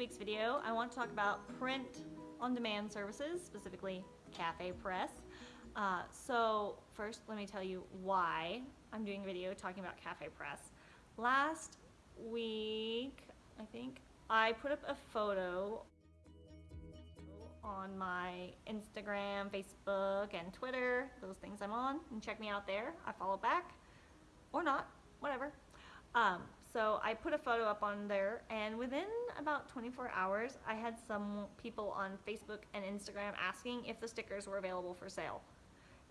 week's video, I want to talk about print on demand services, specifically Cafe Press. Uh, so first, let me tell you why I'm doing a video talking about Cafe Press. Last week, I think, I put up a photo on my Instagram, Facebook, and Twitter, those things I'm on, and check me out there. I follow back, or not, whatever. Um, so I put a photo up on there, and within about 24 hours, I had some people on Facebook and Instagram asking if the stickers were available for sale.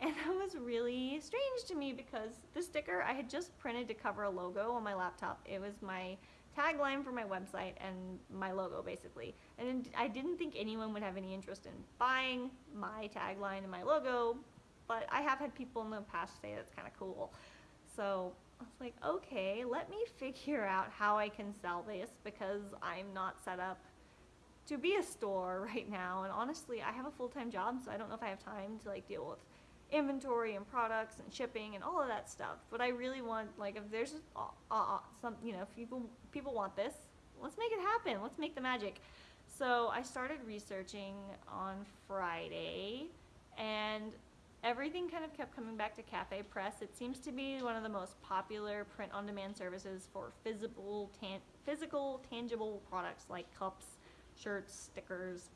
And that was really strange to me because the sticker I had just printed to cover a logo on my laptop. It was my tagline for my website and my logo basically. And I didn't think anyone would have any interest in buying my tagline and my logo, but I have had people in the past say that's kind of cool. So I was like, okay, let me figure out how I can sell this because I'm not set up to be a store right now. And honestly, I have a full-time job, so I don't know if I have time to like deal with inventory and products and shipping and all of that stuff. But I really want, like, if there's uh, uh, some, you know, if people people want this, let's make it happen. Let's make the magic. So I started researching on Friday, and everything kind of kept coming back to Cafe Press. It seems to be one of the most popular print-on-demand services for physical, tan physical, tangible products like cups, shirts, stickers,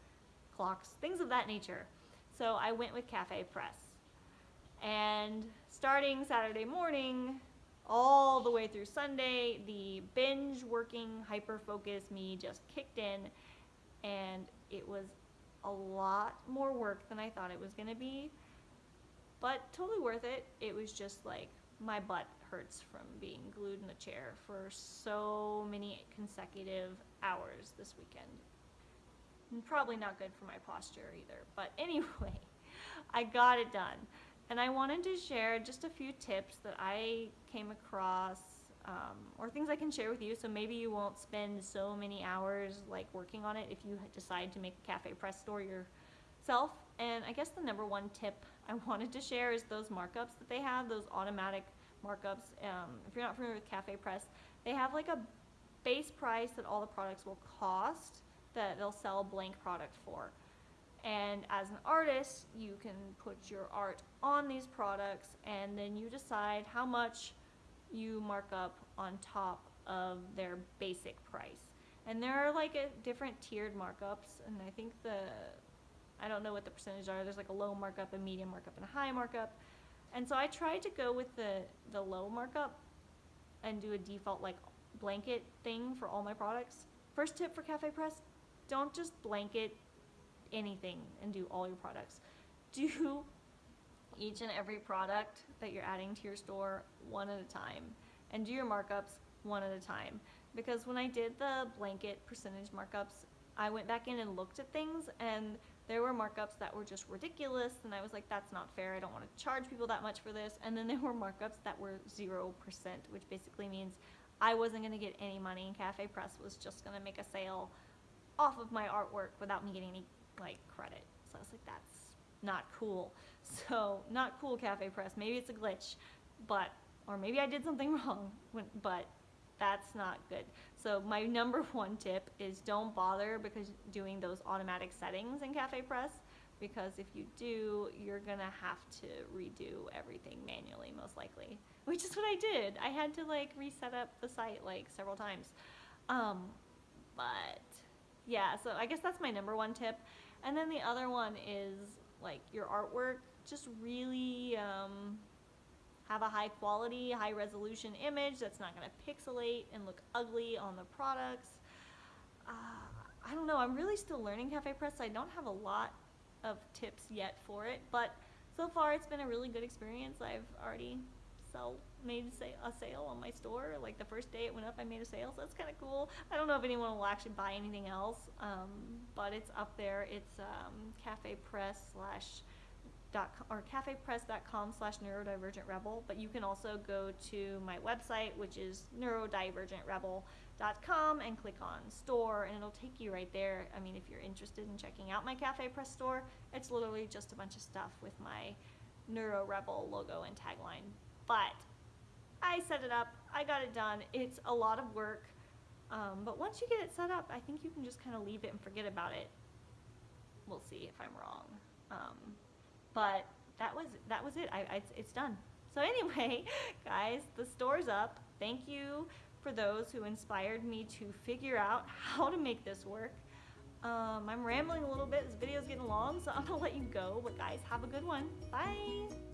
clocks, things of that nature. So I went with Cafe Press. And starting Saturday morning, all the way through Sunday, the binge working hyper focus me just kicked in and it was a lot more work than I thought it was going to be, but totally worth it. It was just like my butt hurts from being glued in a chair for so many consecutive hours this weekend. Probably not good for my posture either, but anyway, I got it done. And I wanted to share just a few tips that I came across um, or things I can share with you so maybe you won't spend so many hours like working on it if you decide to make a cafe press store yourself. And I guess the number one tip I wanted to share is those markups that they have, those automatic markups. Um, if you're not familiar with cafe press, they have like a base price that all the products will cost that they'll sell blank product for. And as an artist, you can put your art on these products and then you decide how much you mark up on top of their basic price. And there are like a different tiered markups and I think the, I don't know what the percentage are, there's like a low markup, a medium markup, and a high markup. And so I tried to go with the, the low markup and do a default like blanket thing for all my products. First tip for Cafe Press, don't just blanket anything and do all your products. Do each and every product that you're adding to your store one at a time and do your markups one at a time because when I did the blanket percentage markups I went back in and looked at things and there were markups that were just ridiculous and I was like that's not fair I don't want to charge people that much for this and then there were markups that were 0% which basically means I wasn't going to get any money and Cafe Press was just going to make a sale off of my artwork without me getting any like credit. So I was like, that's not cool. So not cool Cafe Press. Maybe it's a glitch, but, or maybe I did something wrong, but that's not good. So my number one tip is don't bother because doing those automatic settings in Cafe Press because if you do, you're gonna have to redo everything manually most likely, which is what I did. I had to like reset up the site like several times. Um, but yeah, so I guess that's my number one tip. And then the other one is like your artwork, just really um, have a high quality, high resolution image that's not going to pixelate and look ugly on the products. Uh, I don't know, I'm really still learning Cafe Press. I don't have a lot of tips yet for it, but so far it's been a really good experience. I've already sell made a sale on my store. Like the first day it went up, I made a sale, so that's kind of cool. I don't know if anyone will actually buy anything else, um, but it's up there. It's um, Cafe Press slash or cafepress.com slash neurodivergent rebel. But you can also go to my website, which is neurodivergentrebel.com, and click on store, and it'll take you right there. I mean, if you're interested in checking out my Cafe Press store, it's literally just a bunch of stuff with my Neuro Rebel logo and tagline but I set it up, I got it done. It's a lot of work, Um, but once you get it set up, I think you can just kind of leave it and forget about it. We'll see if I'm wrong. Um, but that was that was it. I, I, it's done. So anyway, guys, the store's up. Thank you for those who inspired me to figure out how to make this work. Um, I'm rambling a little bit. This video's getting long, so I'm gonna let you go. But guys, have a good one. Bye.